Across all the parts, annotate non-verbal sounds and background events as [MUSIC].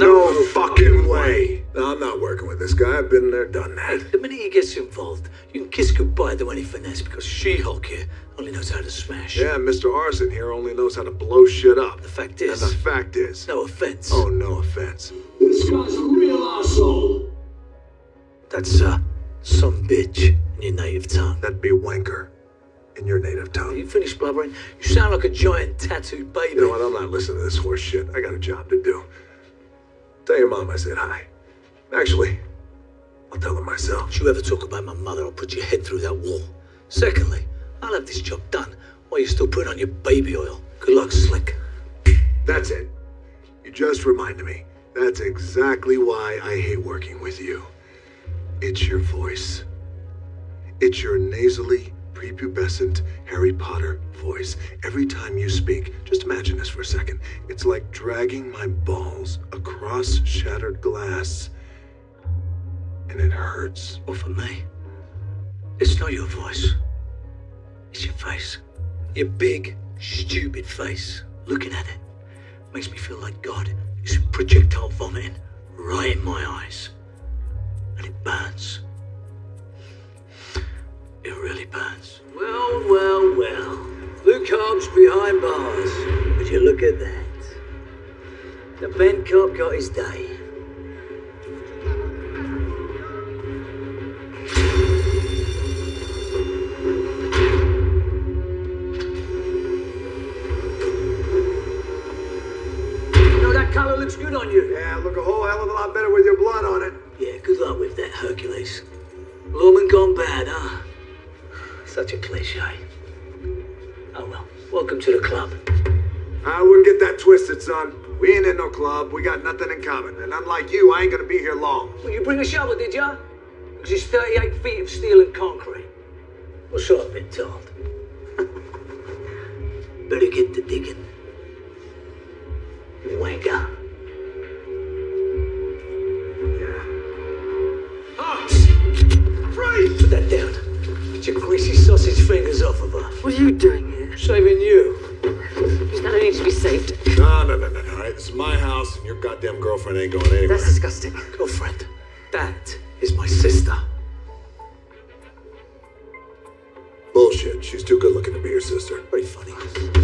No fucking way. No, I'm not working with this guy. I've been there, done that. The minute he gets involved, you can kiss goodbye to any finesse because She-Hulk here only knows how to smash. Yeah, Mr. Arson here only knows how to blow shit up. The fact And is, the fact is, no offense. oh, no offense. This guy's a real asshole. That's, uh, some bitch in your native tongue. That'd be wanker in your native Are tongue. you finished blubbering? You sound like a giant tattooed baby. You know what? I'm not listening to this horse shit. I got a job to do. Tell your mom I said hi. Actually, I'll tell her myself. If you ever talk about my mother, I'll put your head through that wall. Secondly, I'll have this job done while you're still putting on your baby oil. Good luck, Slick. That's it. You just reminded me. That's exactly why I hate working with you. It's your voice. It's your nasally, prepubescent Harry Potter voice. Every time you speak, just imagine this for a second. It's like dragging my balls across shattered glass. And it hurts. Well, for me, it's not your voice. It's your face. Your big, stupid face. Looking at it makes me feel like God is projectile vomiting right in my eyes. And it burns. It really burns. Hobbs behind bars. Would you look at that? The Ben cop got his day. You know, that color looks good on you. Yeah, look a whole hell of a lot better with your blood on it. Yeah, good luck with that, Hercules. Lawman gone bad, huh? [SIGHS] Such a cliche. Oh well, welcome to the club. Ah, I wouldn't get that twisted, son. We ain't in no club. We got nothing in common. And unlike you, I ain't gonna be here long. Well, you bring a shovel, did ya? Because it's 38 feet of steel and concrete. Or so I've been told. Better get to digging. Wanker. Freeze! Ah! Put that down. Get your greasy sausage fingers off of her. What are you doing here? Saving you. She's gonna need to be saved. No, no, no, no, no. All right, this is my house, and your goddamn girlfriend ain't going anywhere. That's disgusting. Girlfriend, that is my sister. Bullshit. She's too good looking to be your sister. Very funny.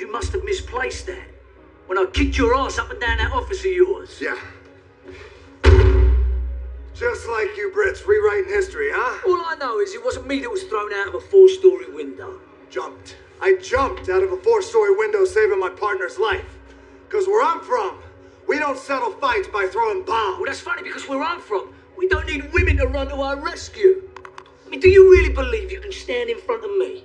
You must have misplaced that. When I kicked your ass up and down that office of yours. Yeah. Just like you Brits rewriting history, huh? All I know is it wasn't me that was thrown out of a four-story window. Jumped. I jumped out of a four-story window saving my partner's life. Because where I'm from, we don't settle fights by throwing bombs. Well, that's funny because where I'm from, we don't need women to run to our rescue. I mean, do you really believe you can stand in front of me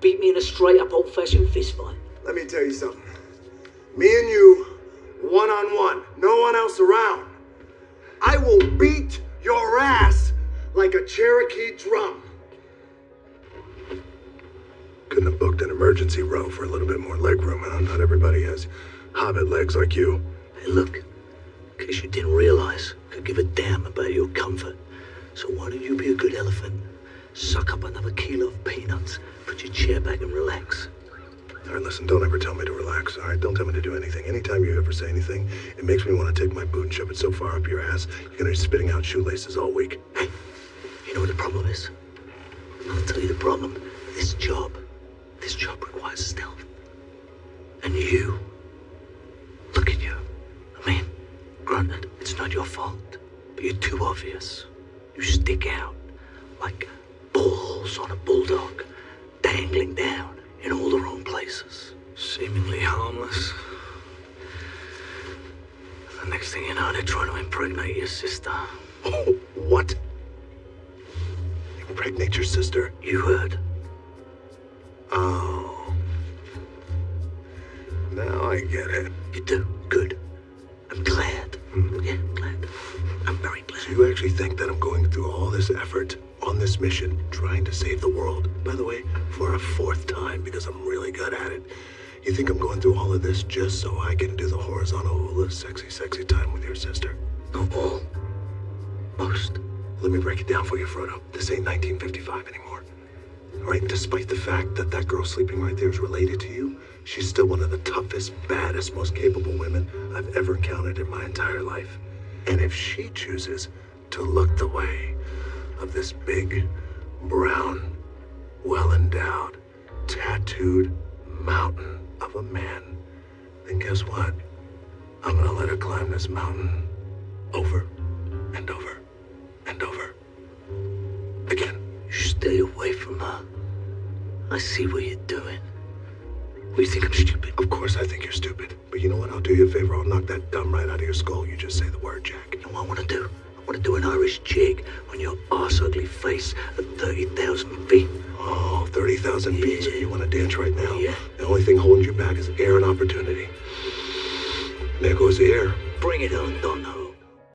beat me in a straight up old fashioned fist fight? Let me tell you something. Me and you, one on one, no one else around. I will beat your ass like a Cherokee drum. Couldn't have booked an emergency row for a little bit more leg room, huh? Not everybody has hobbit legs like you. Hey, look, in case you didn't realize, I could give a damn about your comfort. So why don't you be a good elephant? Suck up another kilo of peanuts, put your chair back and relax. All right, listen, don't ever tell me to relax, all right? Don't tell me to do anything. Anytime you ever say anything, it makes me want to take my boot and shove it so far up your ass, you're gonna be spitting out shoelaces all week. Hey, you know what the problem is? I'll tell you the problem. This job, this job requires stealth. And you, look at you. I mean, granted, it's not your fault, but you're too obvious. You stick out like balls on a bulldog, dangling down in all the wrong places. Seemingly harmless. The next thing you know, they're trying to impregnate your sister. Oh, what? Impregnate your sister? You heard. Oh. Now I get it. You do. Good. I'm glad. Hmm. Yeah, I'm glad. I'm very So you actually think that I'm going through all this effort on this mission, trying to save the world, by the way, for a fourth time because I'm really good at it. You think I'm going through all of this just so I can do the horizontal hula sexy, sexy time with your sister? Not all. Most. Let me break it down for you, Frodo. This ain't 1955 anymore. All right, despite the fact that that girl sleeping right there is related to you, she's still one of the toughest, baddest, most capable women I've ever encountered in my entire life. And if she chooses to look the way of this big, brown, well endowed, tattooed mountain of a man, then guess what? I'm gonna let her climb this mountain over and over and over again. Stay away from her. I see what you're doing. You think I'm stupid. Of course, I think you're stupid. But you know what? I'll do you a favor. I'll knock that dumb right out of your skull. You just say the word, Jack. You know what I want to do? Want to do an Irish jig on your arse ugly face at 30,000 feet. Oh, 30,000 feet. So you want to dance right now? Yeah. The only thing holding you back is air and opportunity. There goes the air. Bring it on, Dono.